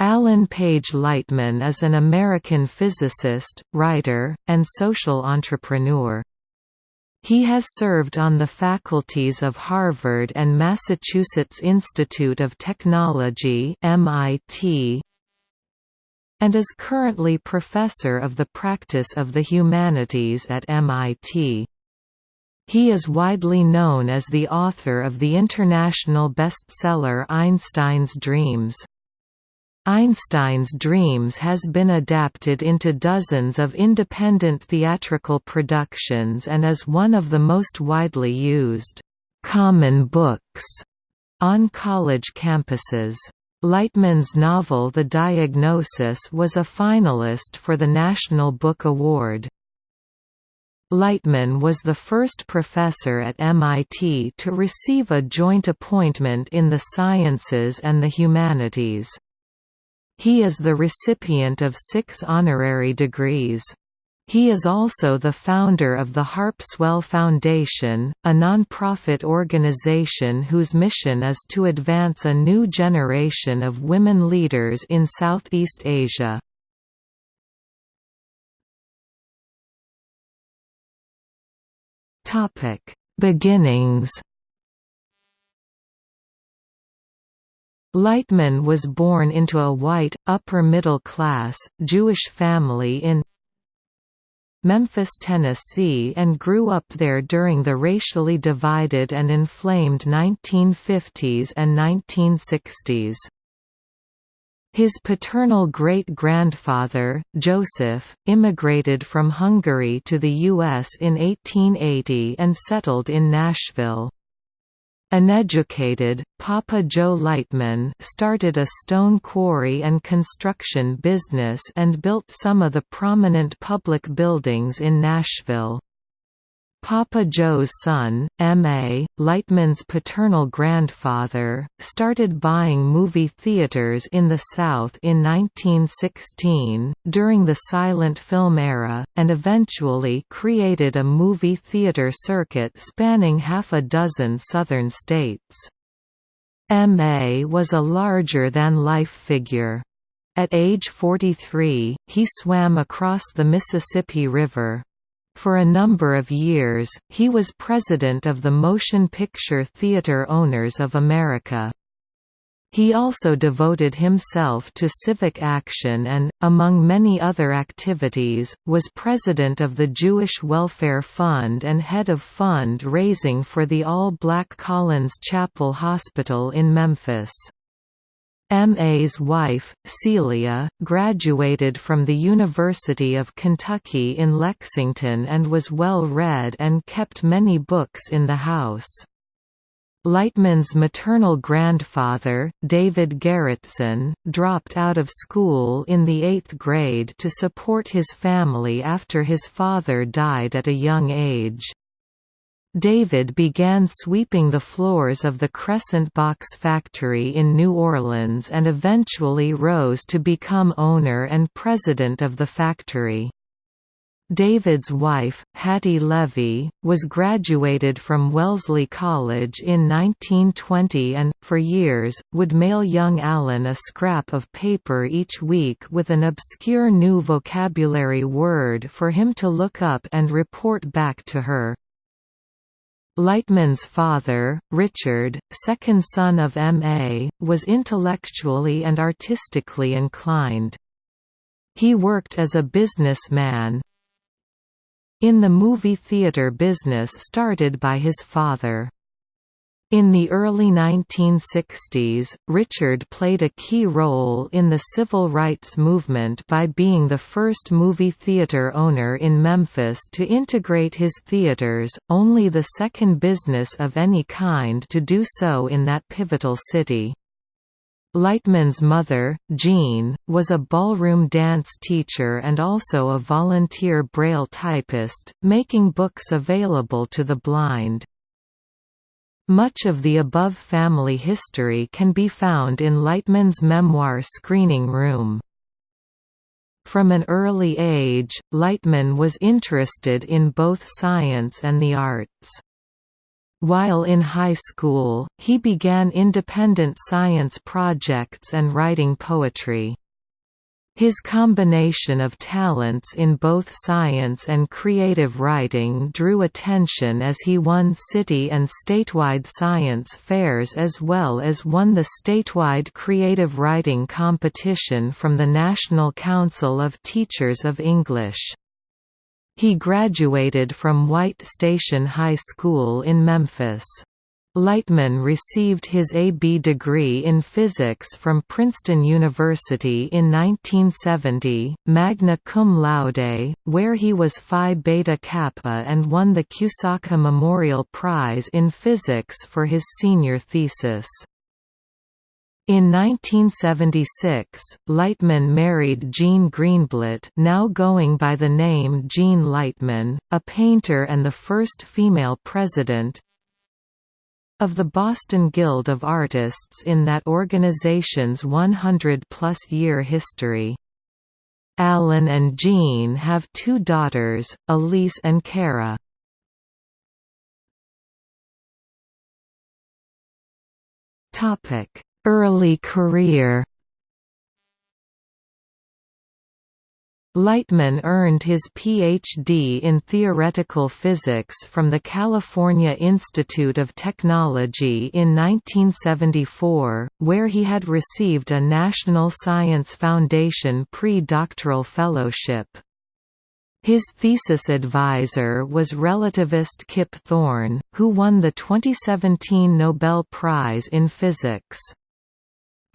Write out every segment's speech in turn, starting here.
Alan Page Lightman is an American physicist, writer, and social entrepreneur. He has served on the faculties of Harvard and Massachusetts Institute of Technology MIT, and is currently professor of the practice of the humanities at MIT. He is widely known as the author of the international bestseller Einstein's Dreams. Einstein's Dreams has been adapted into dozens of independent theatrical productions and is one of the most widely used common books on college campuses. Lightman's novel The Diagnosis was a finalist for the National Book Award. Lightman was the first professor at MIT to receive a joint appointment in the sciences and the humanities. He is the recipient of six honorary degrees. He is also the founder of the Harpswell Foundation, a non-profit organization whose mission is to advance a new generation of women leaders in Southeast Asia. Beginnings Lightman was born into a white, upper-middle-class, Jewish family in Memphis, Tennessee and grew up there during the racially divided and inflamed 1950s and 1960s. His paternal great-grandfather, Joseph, immigrated from Hungary to the U.S. in 1880 and settled in Nashville. Uneducated, Papa Joe Lightman started a stone quarry and construction business and built some of the prominent public buildings in Nashville. Papa Joe's son, M.A., Lightman's paternal grandfather, started buying movie theaters in the South in 1916, during the silent film era, and eventually created a movie theater circuit spanning half a dozen southern states. M.A. was a larger-than-life figure. At age 43, he swam across the Mississippi River, for a number of years, he was president of the Motion Picture Theater Owners of America. He also devoted himself to civic action and, among many other activities, was president of the Jewish Welfare Fund and head of fund-raising for the all-black Collins Chapel Hospital in Memphis. M.A.'s wife, Celia, graduated from the University of Kentucky in Lexington and was well read and kept many books in the house. Lightman's maternal grandfather, David Gerritsen, dropped out of school in the eighth grade to support his family after his father died at a young age. David began sweeping the floors of the Crescent Box factory in New Orleans and eventually rose to become owner and president of the factory. David's wife, Hattie Levy, was graduated from Wellesley College in 1920 and, for years, would mail young Alan a scrap of paper each week with an obscure new vocabulary word for him to look up and report back to her. Lightman's father, Richard, second son of M.A., was intellectually and artistically inclined. He worked as a businessman in the movie theater business started by his father. In the early 1960s, Richard played a key role in the civil rights movement by being the first movie theater owner in Memphis to integrate his theaters, only the second business of any kind to do so in that pivotal city. Lightman's mother, Jean, was a ballroom dance teacher and also a volunteer Braille typist, making books available to the blind. Much of the above family history can be found in Lightman's memoir Screening Room. From an early age, Lightman was interested in both science and the arts. While in high school, he began independent science projects and writing poetry. His combination of talents in both science and creative writing drew attention as he won city and statewide science fairs as well as won the statewide creative writing competition from the National Council of Teachers of English. He graduated from White Station High School in Memphis. Lightman received his A.B. degree in physics from Princeton University in 1970, magna cum laude, where he was Phi Beta Kappa and won the Kusaka Memorial Prize in Physics for his senior thesis. In 1976, Lightman married Jean Greenblatt now going by the name Jean Lightman, a painter and the first female president, of the Boston Guild of Artists in that organization's 100-plus year history. Alan and Jean have two daughters, Elise and Kara. Early career Lightman earned his Ph.D. in theoretical physics from the California Institute of Technology in 1974, where he had received a National Science Foundation pre-doctoral fellowship. His thesis advisor was relativist Kip Thorne, who won the 2017 Nobel Prize in Physics.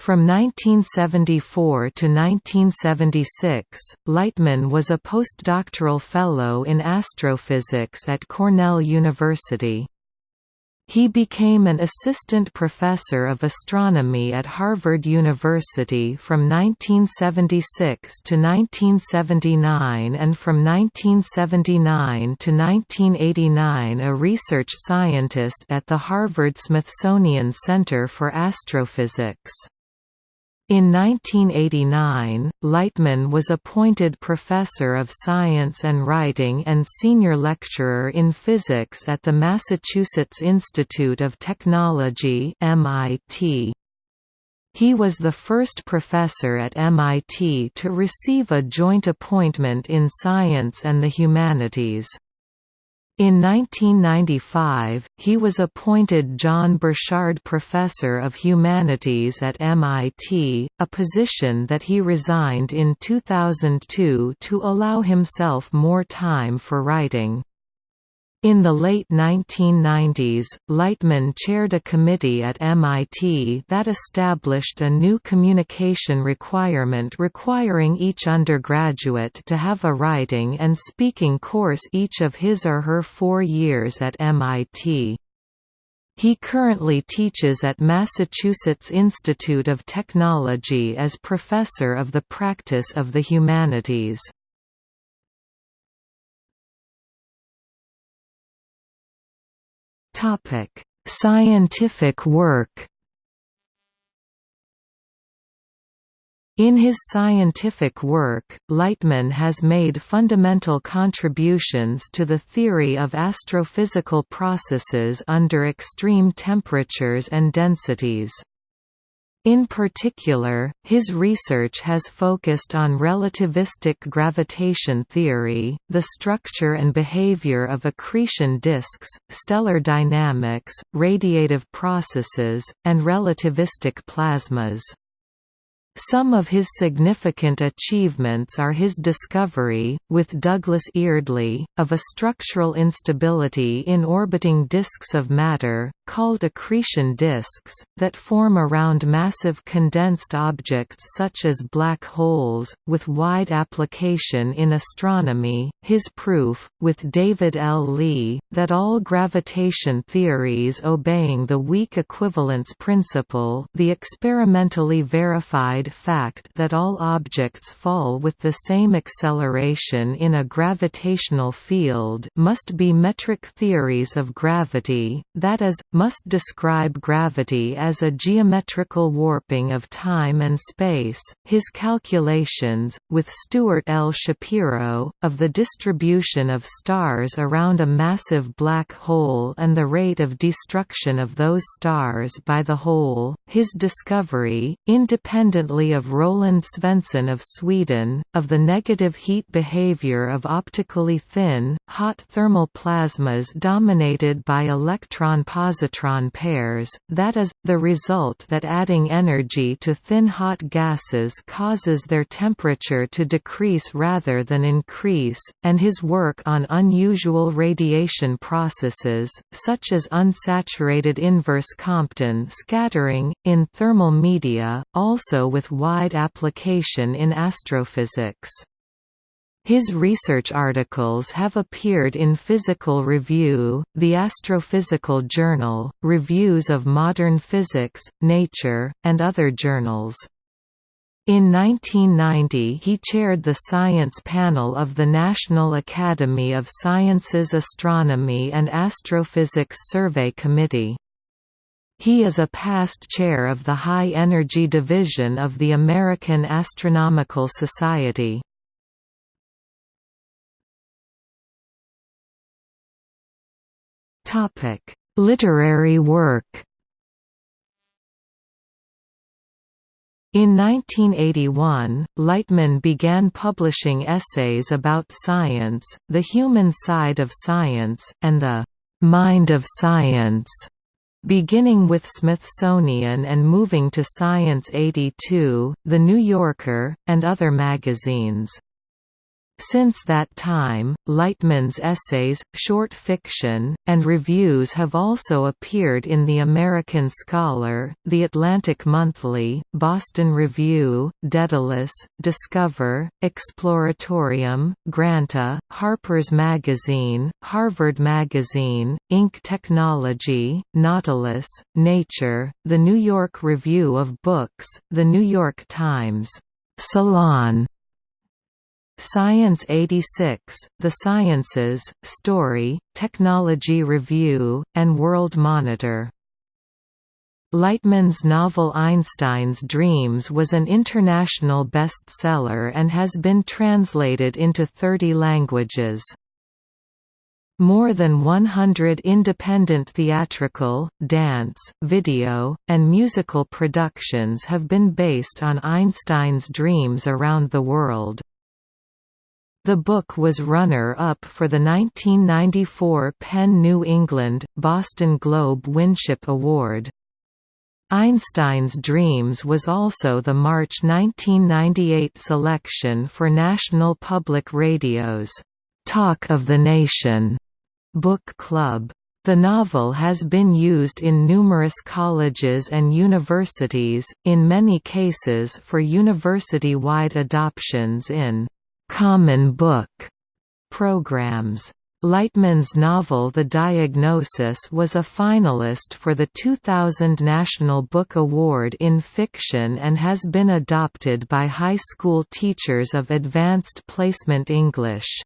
From 1974 to 1976, Lightman was a postdoctoral fellow in astrophysics at Cornell University. He became an assistant professor of astronomy at Harvard University from 1976 to 1979 and from 1979 to 1989 a research scientist at the Harvard-Smithsonian Center for Astrophysics. In 1989, Lightman was appointed Professor of Science and Writing and Senior Lecturer in Physics at the Massachusetts Institute of Technology MIT. He was the first professor at MIT to receive a joint appointment in science and the humanities. In 1995, he was appointed John Burchard Professor of Humanities at MIT, a position that he resigned in 2002 to allow himself more time for writing. In the late 1990s, Lightman chaired a committee at MIT that established a new communication requirement requiring each undergraduate to have a writing and speaking course each of his or her four years at MIT. He currently teaches at Massachusetts Institute of Technology as Professor of the Practice of the Humanities. Topic: Scientific work. In his scientific work, Lightman has made fundamental contributions to the theory of astrophysical processes under extreme temperatures and densities. In particular, his research has focused on relativistic gravitation theory, the structure and behavior of accretion disks, stellar dynamics, radiative processes, and relativistic plasmas. Some of his significant achievements are his discovery, with Douglas Eardley, of a structural instability in orbiting disks of matter, called accretion disks, that form around massive condensed objects such as black holes, with wide application in astronomy, his proof, with David L. Lee, that all gravitation theories obeying the weak equivalence principle the experimentally verified implied fact that all objects fall with the same acceleration in a gravitational field must be metric theories of gravity, that is, must describe gravity as a geometrical warping of time and space. His calculations, with Stuart L. Shapiro, of the distribution of stars around a massive black hole and the rate of destruction of those stars by the hole, his discovery, independently of Roland Svensson of Sweden, of the negative heat behavior of optically thin, hot thermal plasmas dominated by electron-positron pairs, that is, the result that adding energy to thin hot gases causes their temperature to decrease rather than increase, and his work on unusual radiation processes, such as unsaturated inverse Compton scattering, in thermal media, also with wide application in astrophysics. His research articles have appeared in Physical Review, the Astrophysical Journal, Reviews of Modern Physics, Nature, and other journals. In 1990 he chaired the science panel of the National Academy of Sciences Astronomy and Astrophysics Survey Committee. He is a past chair of the High Energy Division of the American Astronomical Society. Literary work In 1981, Lightman began publishing essays about science, the human side of science, and the «mind of science», beginning with Smithsonian and moving to Science 82, The New Yorker, and other magazines. Since that time, Lightman's essays, short fiction, and reviews have also appeared in The American Scholar, The Atlantic Monthly, Boston Review, Daedalus, Discover, Exploratorium, Granta, Harper's Magazine, Harvard Magazine, Inc. Technology, Nautilus, Nature, The New York Review of Books, The New York Times, Salon, Science 86, The Sciences, Story, Technology Review, and World Monitor. Lightman's novel Einstein's Dreams was an international bestseller and has been translated into 30 languages. More than 100 independent theatrical, dance, video, and musical productions have been based on Einstein's dreams around the world. The book was runner-up for the 1994 PEN New England, Boston Globe Winship Award. Einstein's Dreams was also the March 1998 selection for National Public Radio's Talk of the Nation book club. The novel has been used in numerous colleges and universities, in many cases for university-wide adoptions in Common Book programs. Lightman's novel The Diagnosis was a finalist for the 2000 National Book Award in Fiction and has been adopted by high school teachers of Advanced Placement English.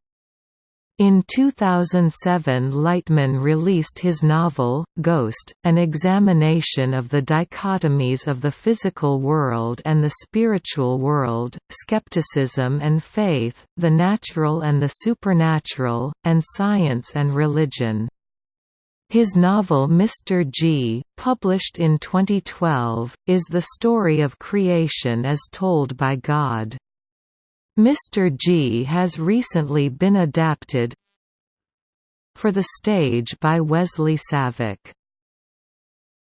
In 2007 Lightman released his novel, Ghost, an examination of the dichotomies of the physical world and the spiritual world, skepticism and faith, the natural and the supernatural, and science and religion. His novel Mr. G, published in 2012, is the story of creation as told by God. Mr. G has recently been adapted for the stage by Wesley Savick.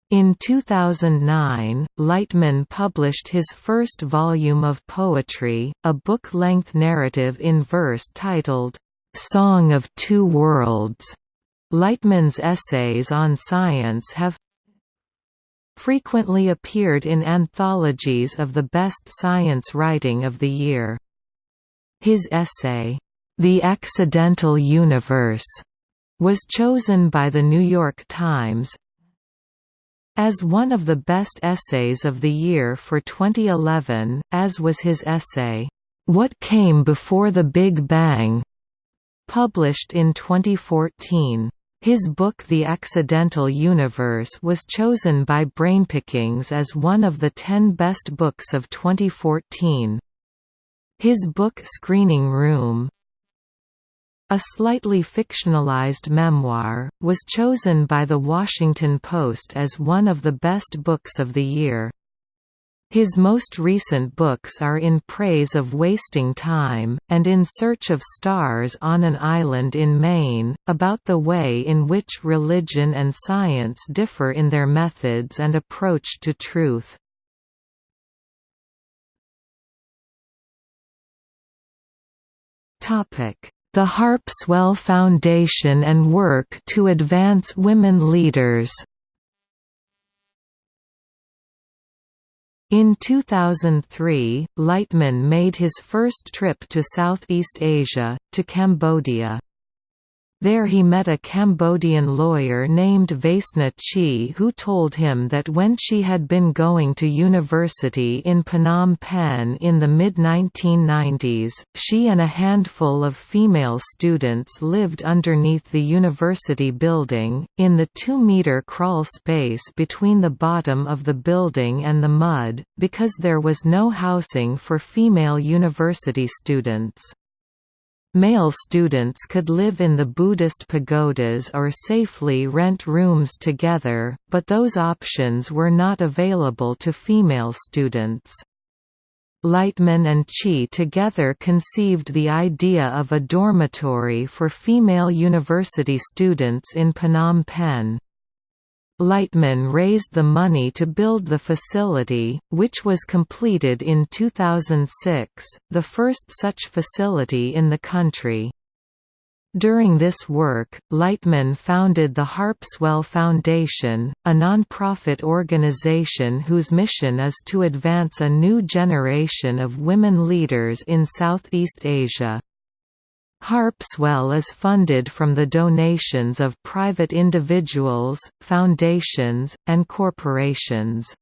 In 2009, Lightman published his first volume of poetry, a book-length narrative in verse titled, "'Song of Two Worlds". Lightman's essays on science have frequently appeared in anthologies of the best science writing of the year. His essay, The Accidental Universe, was chosen by The New York Times as one of the best essays of the year for 2011, as was his essay, What Came Before the Big Bang? published in 2014. His book The Accidental Universe was chosen by Brainpickings as one of the 10 best books of 2014. His book Screening Room a slightly fictionalized memoir, was chosen by The Washington Post as one of the best books of the year. His most recent books are In Praise of Wasting Time, and In Search of Stars on an Island in Maine, about the way in which religion and science differ in their methods and approach to truth. The Harpswell Foundation and work to advance women leaders In 2003, Lightman made his first trip to Southeast Asia, to Cambodia. There he met a Cambodian lawyer named Veasna Chea who told him that when she had been going to university in Phnom Penh in the mid-1990s, she and a handful of female students lived underneath the university building, in the two-meter crawl space between the bottom of the building and the mud, because there was no housing for female university students. Male students could live in the Buddhist pagodas or safely rent rooms together, but those options were not available to female students. Lightman and Chea together conceived the idea of a dormitory for female university students in Phnom Penh. Lightman raised the money to build the facility, which was completed in 2006, the first such facility in the country. During this work, Lightman founded the Harpswell Foundation, a non-profit organization whose mission is to advance a new generation of women leaders in Southeast Asia. Harpswell is funded from the donations of private individuals, foundations, and corporations.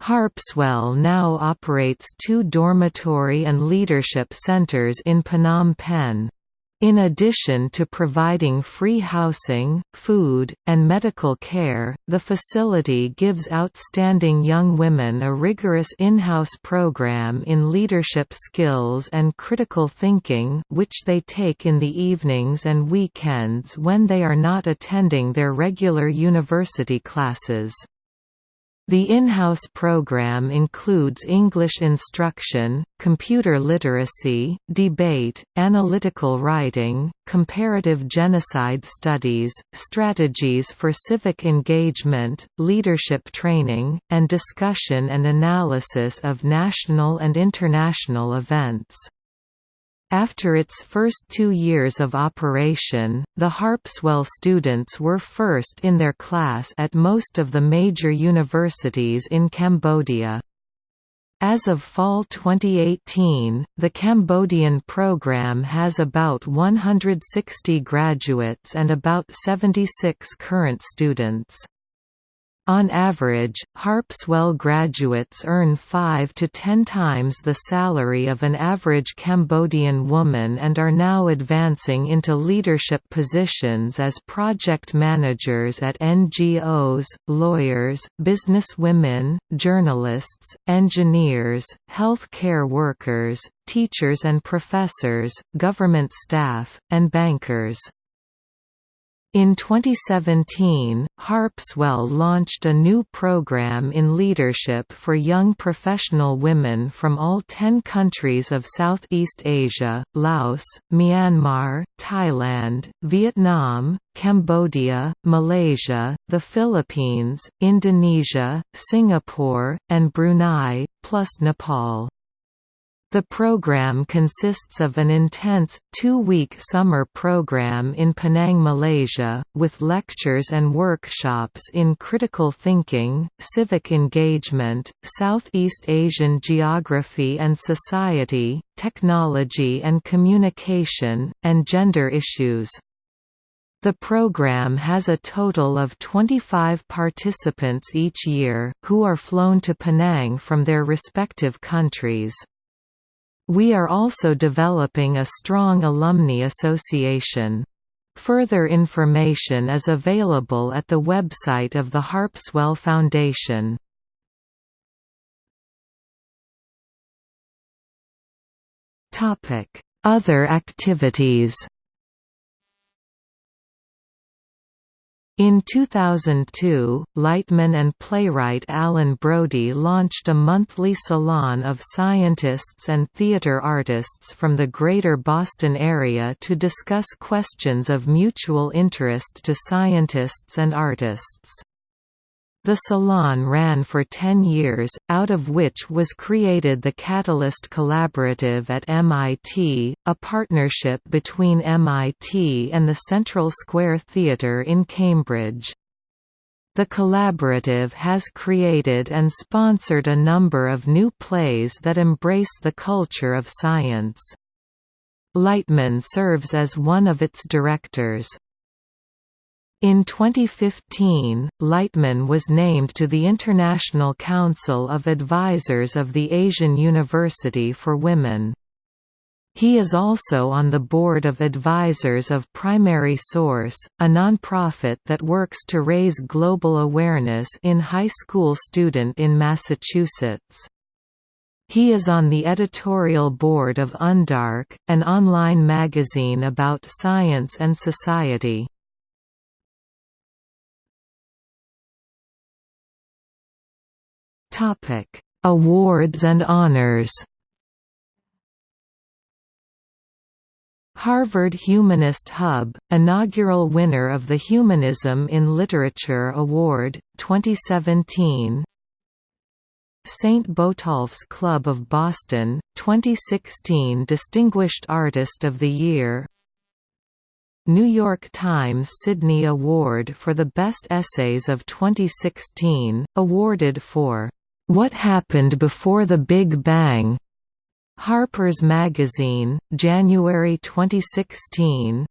Harpswell now operates two dormitory and leadership centers in Phnom Penh. In addition to providing free housing, food, and medical care, the facility gives outstanding young women a rigorous in-house program in leadership skills and critical thinking which they take in the evenings and weekends when they are not attending their regular university classes. The in-house program includes English instruction, computer literacy, debate, analytical writing, comparative genocide studies, strategies for civic engagement, leadership training, and discussion and analysis of national and international events. After its first two years of operation, the Harpswell students were first in their class at most of the major universities in Cambodia. As of fall 2018, the Cambodian program has about 160 graduates and about 76 current students. On average, Harpswell graduates earn 5 to 10 times the salary of an average Cambodian woman and are now advancing into leadership positions as project managers at NGOs, lawyers, businesswomen, journalists, engineers, health care workers, teachers and professors, government staff, and bankers. In 2017, Harpswell launched a new program in leadership for young professional women from all 10 countries of Southeast Asia, Laos, Myanmar, Thailand, Vietnam, Cambodia, Malaysia, the Philippines, Indonesia, Singapore, and Brunei, plus Nepal. The program consists of an intense, two-week summer program in Penang, Malaysia, with lectures and workshops in critical thinking, civic engagement, Southeast Asian geography and society, technology and communication, and gender issues. The program has a total of 25 participants each year, who are flown to Penang from their respective countries. We are also developing a strong alumni association. Further information is available at the website of the Harpswell Foundation. Other activities In 2002, Lightman and playwright Alan Brody launched a monthly salon of scientists and theater artists from the Greater Boston area to discuss questions of mutual interest to scientists and artists. The salon ran for 10 years, out of which was created the Catalyst Collaborative at MIT, a partnership between MIT and the Central Square Theatre in Cambridge. The collaborative has created and sponsored a number of new plays that embrace the culture of science. Lightman serves as one of its directors. In 2015, Lightman was named to the International Council of Advisors of the Asian University for Women. He is also on the board of advisors of Primary Source, a nonprofit that works to raise global awareness in high school student in Massachusetts. He is on the editorial board of Undark, an online magazine about science and society. Topic: Awards and honors. Harvard Humanist Hub, inaugural winner of the Humanism in Literature Award, 2017 St. Botolph's Club of Boston, 2016 Distinguished Artist of the Year New York Times Sidney Award for the Best Essays of 2016, awarded for what Happened Before the Big Bang? Harper's Magazine, January 2016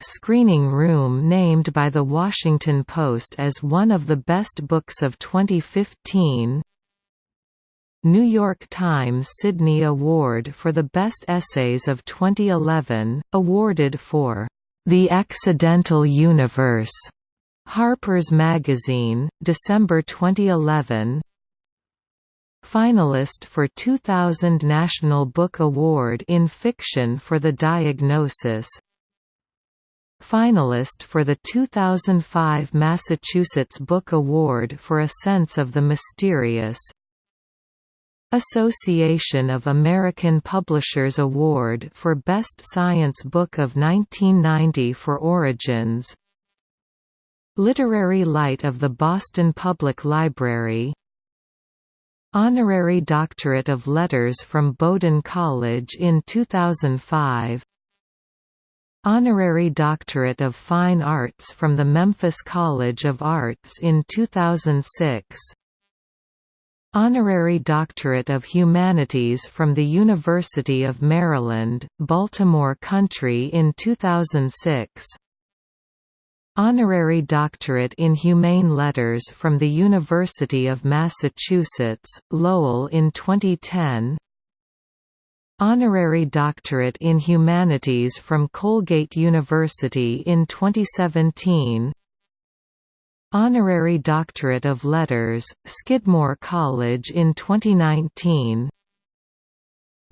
Screening Room named by The Washington Post as one of the best books of 2015 New York Times Sidney Award for the Best Essays of 2011, awarded for The Accidental Universe Harper's Magazine, December 2011 Finalist for 2000 National Book Award in Fiction for The Diagnosis. Finalist for the 2005 Massachusetts Book Award for A Sense of the Mysterious. Association of American Publishers Award for Best Science Book of 1990 for Origins Literary Light of the Boston Public Library. Honorary Doctorate of Letters from Bowdoin College in 2005 Honorary Doctorate of Fine Arts from the Memphis College of Arts in 2006 Honorary Doctorate of Humanities from the University of Maryland, Baltimore Country in 2006 Honorary Doctorate in Humane Letters from the University of Massachusetts, Lowell in 2010 Honorary Doctorate in Humanities from Colgate University in 2017 Honorary Doctorate of Letters, Skidmore College in 2019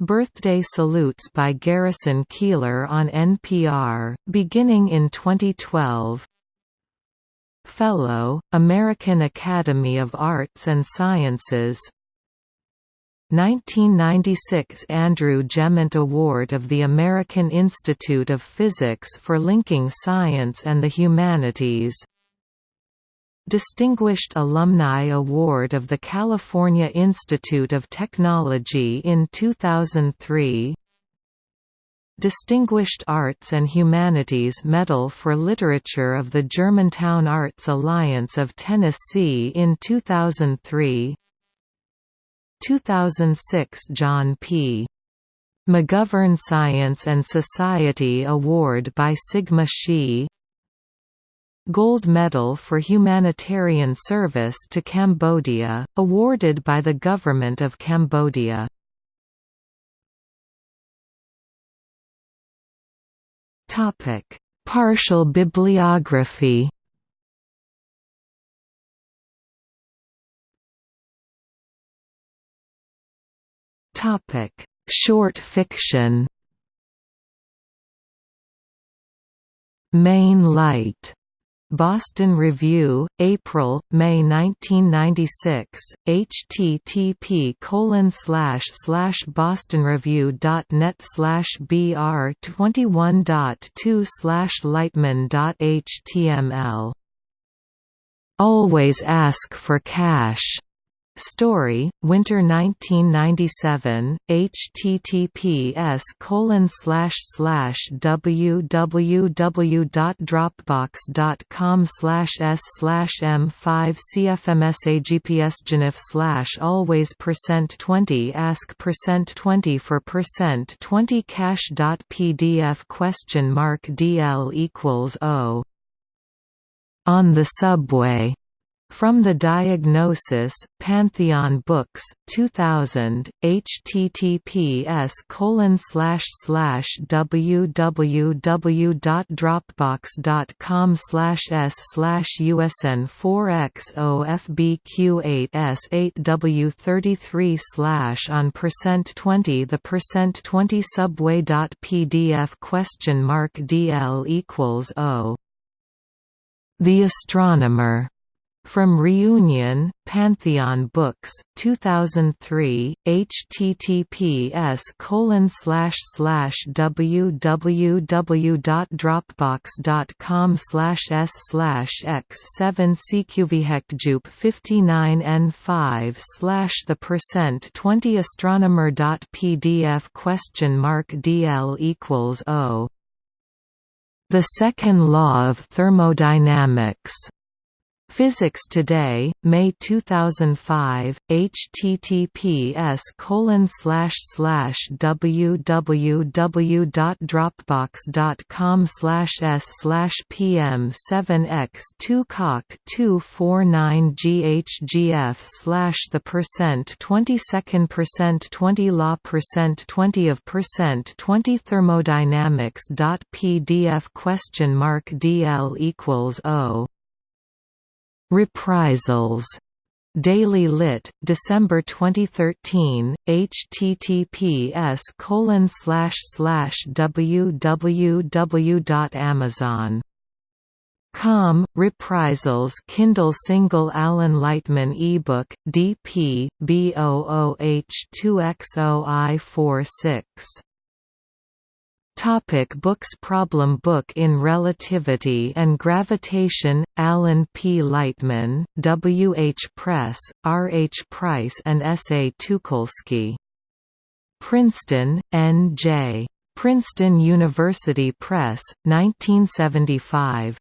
Birthday salutes by Garrison Keillor on NPR, beginning in 2012 Fellow, American Academy of Arts and Sciences. 1996 Andrew Gemant Award of the American Institute of Physics for linking science and the humanities Distinguished Alumni Award of the California Institute of Technology in 2003 Distinguished Arts and Humanities Medal for Literature of the Germantown Arts Alliance of Tennessee in 2003 2006 John P. McGovern Science and Society Award by Sigma Xi Gold Medal for Humanitarian Service to Cambodia, awarded by the Government of Cambodia. Partial bibliography Short fiction Main Light Boston Review, April, May 1996. http bostonreview.net slash br twenty one dot two slash lightman dot html. Always ask for cash Story, Winter 1997, https colon slash slash www.dropbox.com slash s slash m5 cfmsagpsgenif slash always percent 20 ask percent 20 for percent 20 cash dot pdf question mark dl equals o. On the subway from the Diagnosis, Pantheon Books, 2000, https colon slash slash www.dropbox.com slash s slash usn 4xofbq8s8w33 slash on percent 20 the percent 20 subway.pdf question mark dl equals o. The Astronomer from Reunion, Pantheon Books, 2003, https www.dropbox.com slash s slash x 7 cqvhecjup 59 n 5 slash the percent 20 astronomer.pdf question mark dl equals o the second law of thermodynamics Physics Today, May 2005, https colon slash slash www.dropbox.com slash s slash pm 7x 2 cock 249 ghgf slash the percent 20 second percent 20 law percent 20 of percent 20 thermodynamics dot pdf question mark dl equals o Reprisals. Daily Lit, December 2013, https colon slash slash www.amazon Com, Reprisals Kindle Single Alan Lightman eBook, DP, B00H2XOI46 Topic books Problem book in Relativity and Gravitation, Alan P. Lightman, W. H. Press, R. H. Price and S. A. Teukolsky. Princeton, N. J. Princeton University Press, 1975.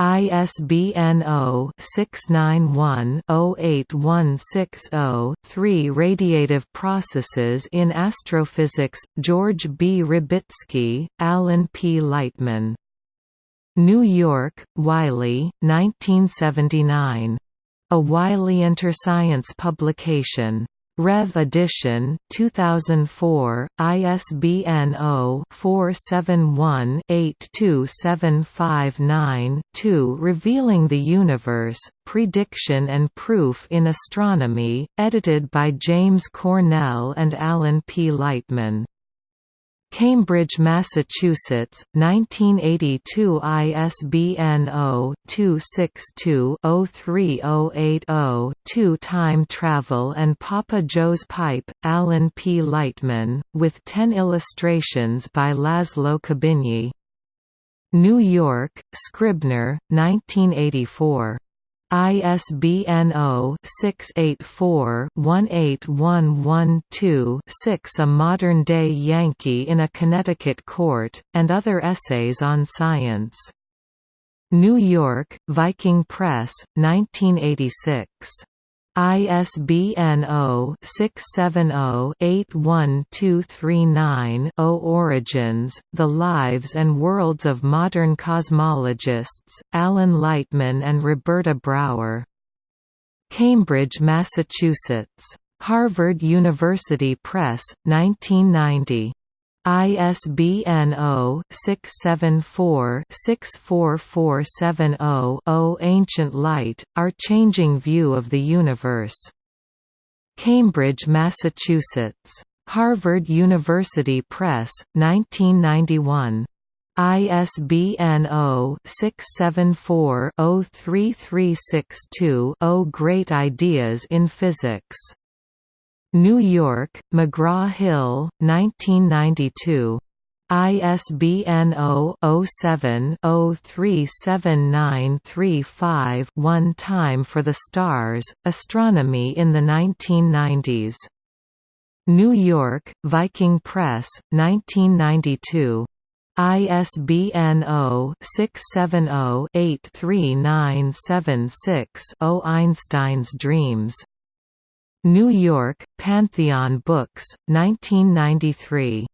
ISBN 0-691-08160-3 Radiative Processes in Astrophysics, George B. Rybicki, Alan P. Lightman. New York, Wiley, 1979. A Wiley Interscience publication. Rev Edition 2004 ISBN 0-471-82759-2 Revealing the Universe Prediction and Proof in Astronomy edited by James Cornell and Alan P. Lightman Cambridge, Massachusetts, 1982 ISBN 0-262-03080-2 Time Travel and Papa Joe's Pipe, Alan P. Lightman, with 10 illustrations by Laszlo Kubinyi. New York, Scribner, 1984. ISBN 0-684-18112-6 A Modern-Day Yankee in a Connecticut Court, and Other Essays on Science. New York, Viking Press, 1986. ISBN 0-670-81239-0 Origins, The Lives and Worlds of Modern Cosmologists, Alan Lightman and Roberta Brawer. Cambridge, Massachusetts. Harvard University Press, 1990. ISBN 0-674-64470-0 Ancient Light, Our Changing View of the Universe. Cambridge, Massachusetts. Harvard University Press, 1991. ISBN 0-674-03362-0 Great Ideas in Physics New York, McGraw-Hill, 1992. ISBN 0-07-037935-1 Time for the Stars, Astronomy in the 1990s. New York, Viking Press, 1992. ISBN 0-670-83976-0 Einstein's Dreams New York, Pantheon Books, 1993.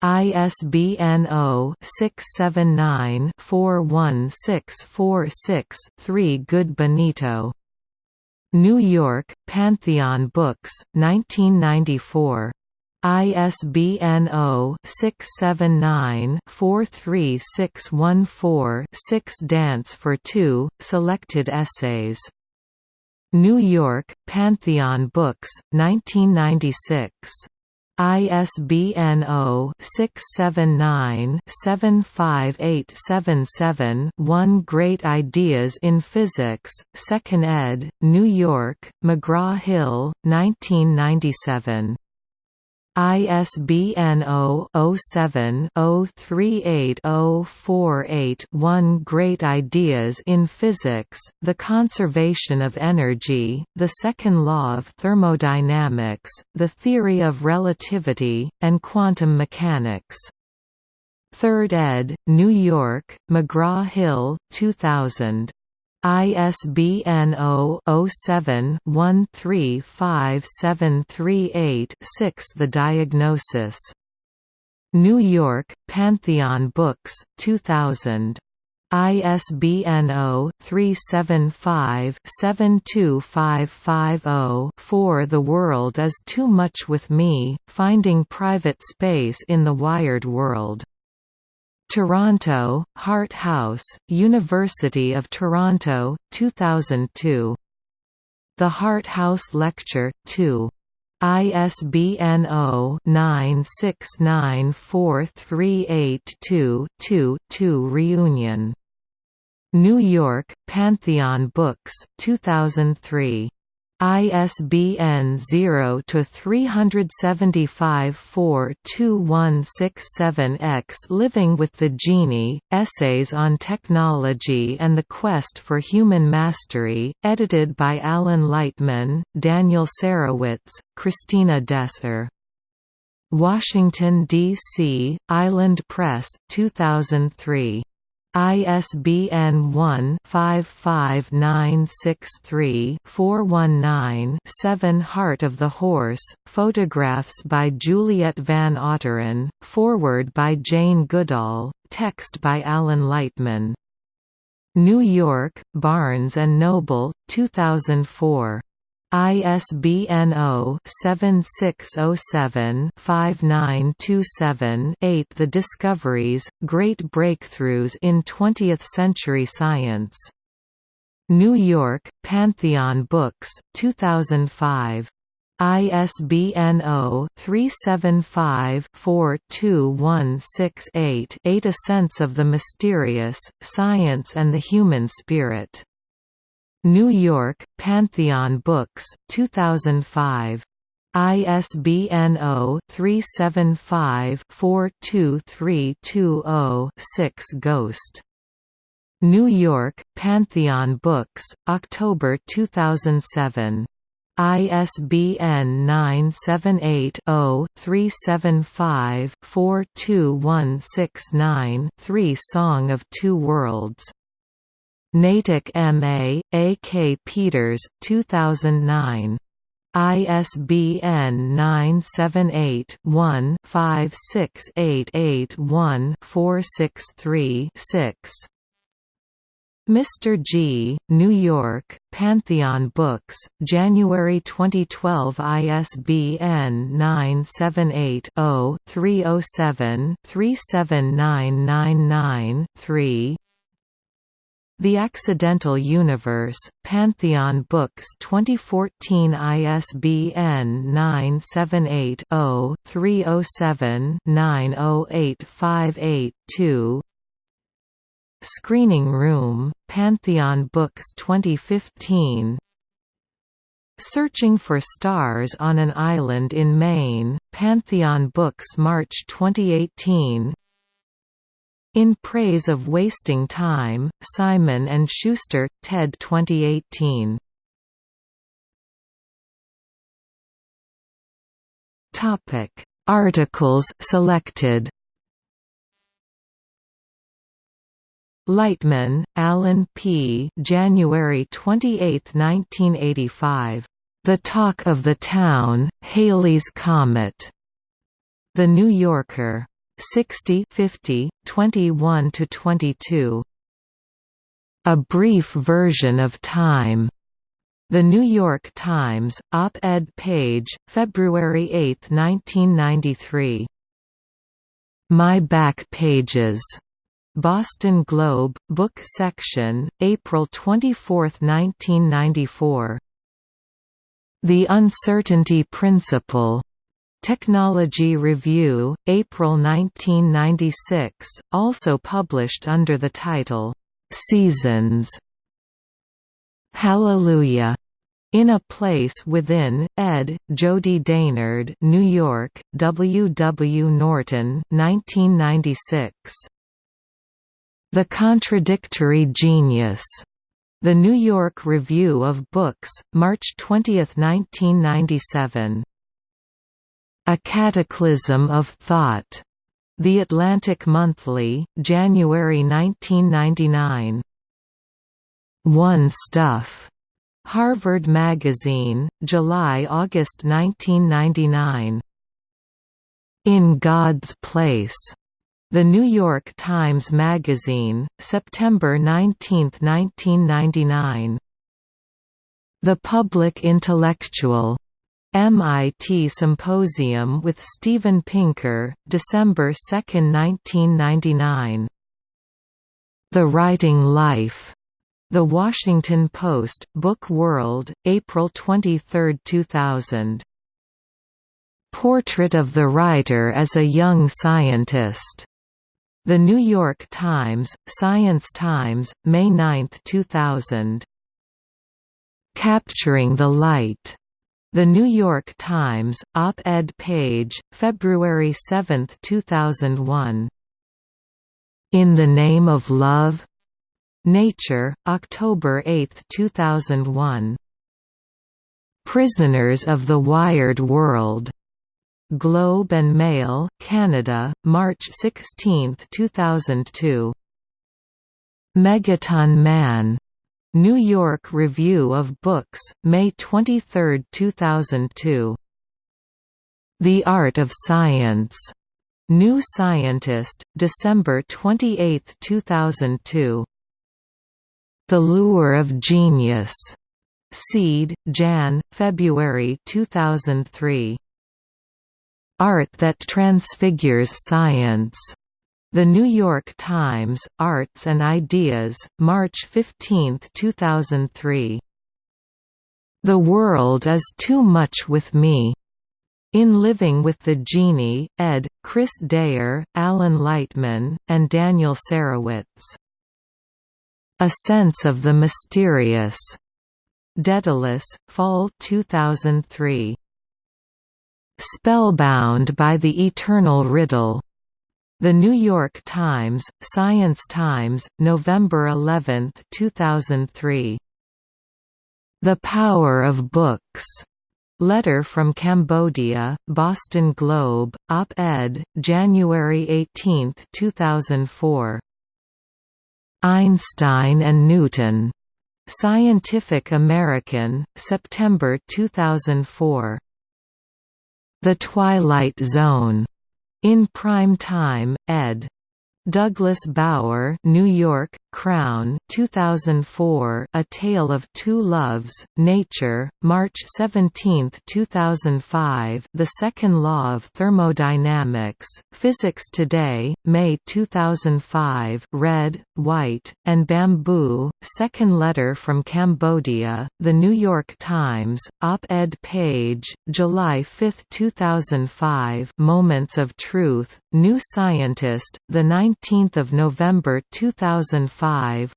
ISBN 0-679-41646-3 Good Benito. New York, Pantheon Books, 1994. ISBN 0-679-43614-6 Dance for Two, Selected Essays New York, Pantheon Books, 1996. ISBN 0-679-75877-1 Great Ideas in Physics, 2nd ed., New York, McGraw-Hill, 1997. ISBN 0-07-038048-1 Great Ideas in Physics, The Conservation of Energy, The Second Law of Thermodynamics, The Theory of Relativity, and Quantum Mechanics. 3rd ed., New York, McGraw-Hill, 2000. ISBN 0-07-135738-6 The Diagnosis. New York, Pantheon Books, 2000. ISBN 0-375-72550-4 The World is Too Much With Me, Finding Private Space in the Wired World. Toronto, Hart House, University of Toronto, 2002. The Hart House Lecture, 2. ISBN 0-9694382-2-2 Reunion. New York, Pantheon Books, 2003. ISBN 0-375-42167-X Living with the Genie, Essays on Technology and the Quest for Human Mastery, edited by Alan Lightman, Daniel Sarewitz, Christina Desser. Washington, D.C., Island Press, 2003. ISBN 1-55963-419-7 Heart of the Horse, photographs by Juliet Van Otteren, foreword by Jane Goodall, text by Alan Lightman. New York, Barnes & Noble, 2004. ISBN 0-7607-5927-8 The Discoveries, Great Breakthroughs in Twentieth-Century Science. New York, Pantheon Books, 2005. ISBN 0-375-42168-8 A Sense of the Mysterious, Science and the Human Spirit. New York, Pantheon Books, 2005. ISBN 0-375-42320-6 Ghost. New York, Pantheon Books, October 2007. ISBN 978-0-375-42169-3 Song of Two Worlds Natick M.A., A. K. Peters 2009. ISBN 978-1-56881-463-6. Mr. G, New York, Pantheon Books, January 2012 ISBN 978-0-307-37999-3 the Accidental Universe, Pantheon Books 2014 ISBN 978-0-307-90858-2 Screening Room, Pantheon Books 2015 Searching for Stars on an Island in Maine, Pantheon Books March 2018 in Praise of Wasting Time, Simon & Schuster, TED 2018. Topic: Articles selected Lightman, Alan P. January 28, 1985. The Talk of the Town, Halley's Comet. The New Yorker. 60 50, 21–22. A Brief Version of Time. The New York Times, op-ed page, February 8, 1993. My Back Pages. Boston Globe, Book Section, April 24, 1994. The Uncertainty Principle. Technology Review, April 1996, also published under the title, "'Seasons". Hallelujah! In a Place Within, ed., Jody Daynard New York, W. W. Norton 1996. The Contradictory Genius. The New York Review of Books, March 20, 1997. A Cataclysm of Thought. The Atlantic Monthly, January 1999. One Stuff. Harvard Magazine, July–August 1999. In God's Place. The New York Times Magazine, September 19, 1999. The Public Intellectual. MIT Symposium with Steven Pinker, December 2, 1999. The Writing Life. The Washington Post, Book World, April 23, 2000. Portrait of the Writer as a Young Scientist. The New York Times, Science Times, May 9, 2000. Capturing the Light. The New York Times, op-ed page, February 7, 2001. In the Name of Love? Nature, October 8, 2001. Prisoners of the Wired World. Globe and Mail, Canada, March 16, 2002. Megaton Man New York Review of Books, May 23, 2002. The Art of Science. New Scientist, December 28, 2002. The Lure of Genius. Seed, Jan, February 2003. Art that Transfigures Science. The New York Times, Arts and Ideas, March 15, 2003. The World is Too Much with Me. In Living with the Genie, ed., Chris Dayer, Alan Lightman, and Daniel Sarewitz. A Sense of the Mysterious. Daedalus, Fall 2003. Spellbound by the Eternal Riddle. The New York Times, Science Times, November 11, 2003. The Power of Books. Letter from Cambodia, Boston Globe, op-ed, January 18, 2004. Einstein and Newton. Scientific American, September 2004. The Twilight Zone. In Prime Time, ed. Douglas Bauer, New York, Crown, 2004. A Tale of Two Loves, Nature, March 17, 2005. The Second Law of Thermodynamics, Physics Today, May 2005. Red, White, and Bamboo. Second Letter from Cambodia, The New York Times, op-ed page, July 5, 2005. Moments of Truth, New Scientist, the 19th of November 2005.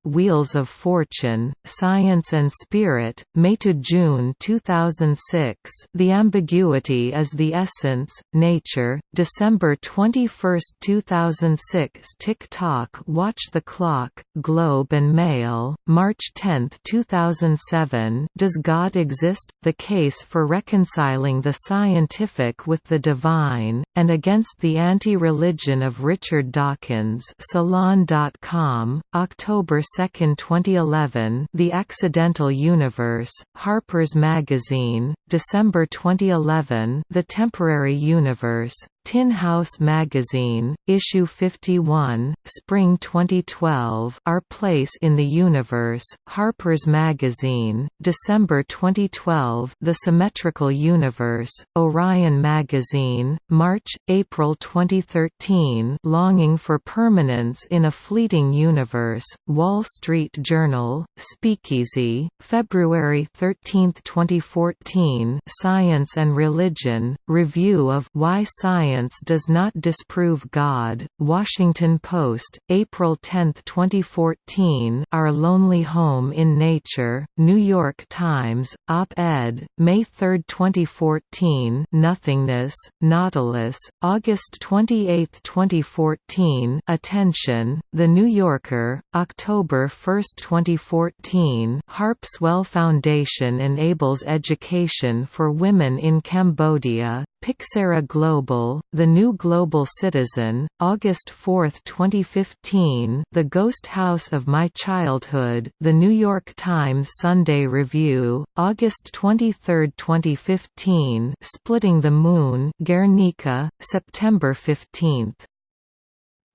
Wheels of Fortune, Science and Spirit, May to June 2006. The Ambiguity is the Essence, Nature, December 21, 2006. TikTok, Watch the Clock, Globe and Mail, March 10, 2007. Does God exist? The case for reconciling the scientific with the divine and against the anti Religion of Richard Dawkins Salon.com, October 2, 2011 The Accidental Universe, Harper's Magazine, December 2011 The Temporary Universe, Tin House Magazine, Issue 51, Spring 2012 Our Place in the Universe, Harper's Magazine, December 2012 The Symmetrical Universe, Orion Magazine, March, April 2013 Longing for Permanence in a Fleeting Universe, Wall Street Journal, Speakeasy, February 13, 2014 Science and Religion, Review of Why Science Science Does Not Disprove God, Washington Post, April 10, 2014 Our Lonely Home in Nature, New York Times, op-ed, May 3, 2014 Nothingness, Nautilus, August 28, 2014 Attention, The New Yorker, October 1, 2014 Harpswell Foundation enables education for women in Cambodia, Pixera Global, The New Global Citizen, August 4, 2015 The Ghost House of My Childhood The New York Times Sunday Review, August 23, 2015 Splitting the Moon Guernica, September 15.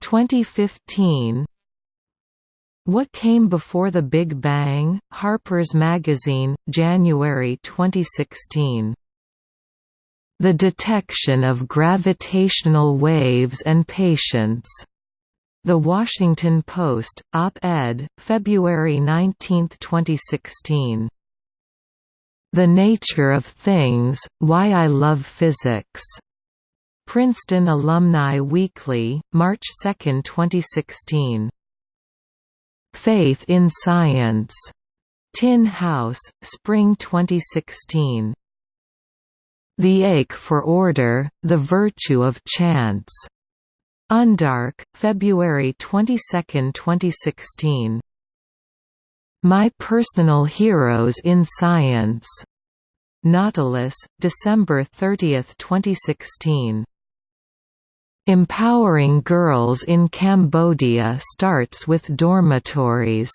2015 What Came Before the Big Bang? Harper's Magazine, January 2016 the detection of gravitational waves and patience. The Washington Post, op-ed, February 19, 2016. The Nature of Things, Why I Love Physics. Princeton Alumni Weekly, March 2, 2016. Faith in Science. Tin House, Spring 2016. The Ache for Order, The Virtue of Chance. Undark, February 22, 2016. My Personal Heroes in Science. Nautilus, December 30, 2016. Empowering Girls in Cambodia starts with dormitories.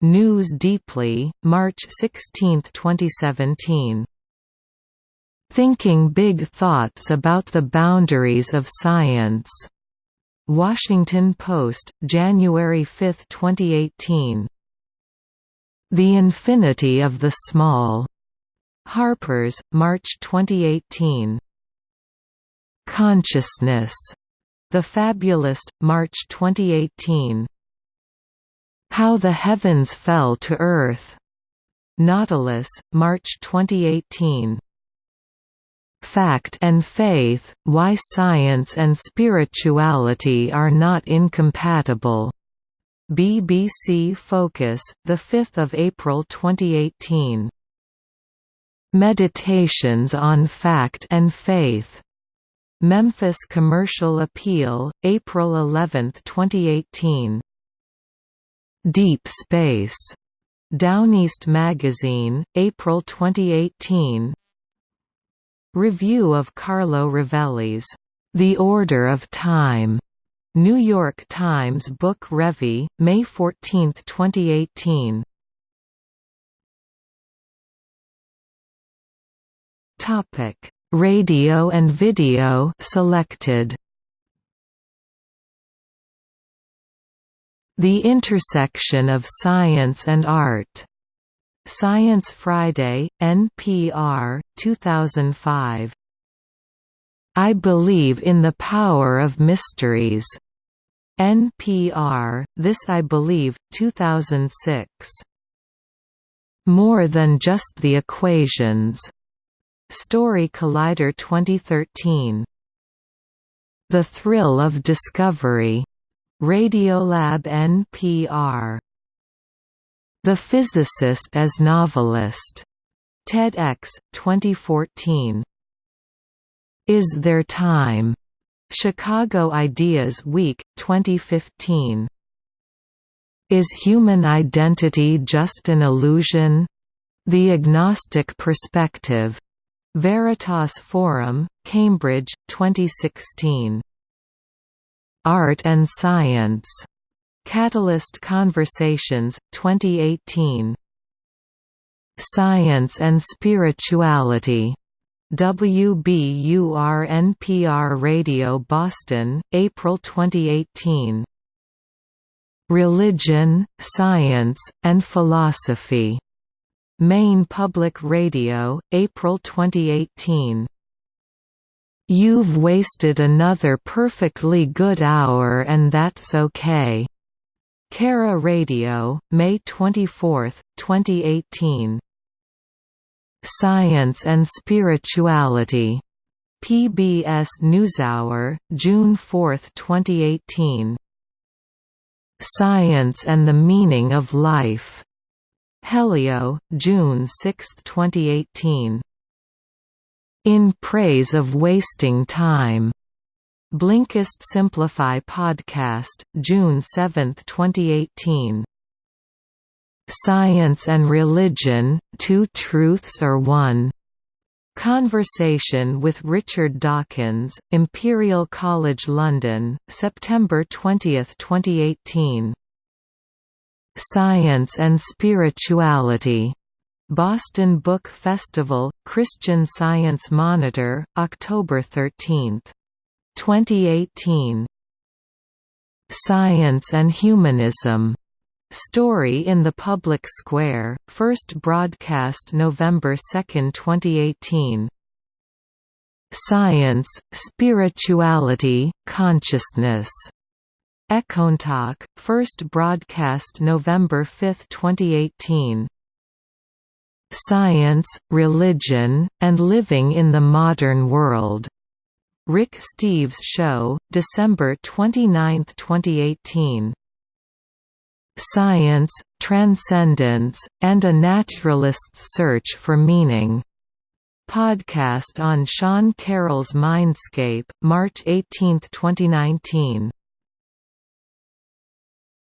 News Deeply, March 16, 2017. Thinking Big Thoughts About the Boundaries of Science. Washington Post, January 5, 2018. The Infinity of the Small. Harper's, March 2018. Consciousness. The Fabulist, March 2018. How the Heavens Fell to Earth. Nautilus, March 2018. Fact and Faith, Why Science and Spirituality Are Not Incompatible. BBC Focus, 5 April 2018. Meditations on Fact and Faith. Memphis Commercial Appeal, April 11, 2018. Deep Space. Downeast Magazine, April 2018 Review of Carlo Rovelli's The Order of Time, New York Times Book Review, May 14, 2018. Topic: Radio and video selected. The intersection of science and art. Science Friday, NPR, 2005. I believe in the power of mysteries. NPR, This I Believe, 2006. More than just the equations. Story Collider 2013. The Thrill of Discovery. Radiolab NPR. The Physicist as Novelist. TEDx, 2014. Is There Time? Chicago Ideas Week, 2015. Is human identity just an illusion? The Agnostic Perspective. Veritas Forum, Cambridge, 2016. Art and Science. Catalyst Conversations, 2018. Science and Spirituality. WBUR-NPR Radio Boston, April 2018. Religion, Science, and Philosophy. Maine Public Radio, April 2018. You've wasted another perfectly good hour and that's okay. KERA Radio, May 24, 2018. Science and Spirituality. PBS NewsHour, June 4, 2018. Science and the Meaning of Life. Helio, June 6, 2018. In Praise of Wasting Time. Blinkist Simplify Podcast, June 7, 2018. Science and Religion, Two Truths or One? Conversation with Richard Dawkins, Imperial College London, September 20, 2018. Science and Spirituality. Boston Book Festival, Christian Science Monitor, October 13. 2018. Science and Humanism. Story in the Public Square, first broadcast November 2, 2018. Science, Spirituality, Consciousness. Econtalk, first broadcast November 5, 2018. Science, Religion, and Living in the Modern World. Rick Steves Show, December 29, 2018. Science, Transcendence, and a Naturalist's Search for Meaning. Podcast on Sean Carroll's Mindscape, March 18, 2019.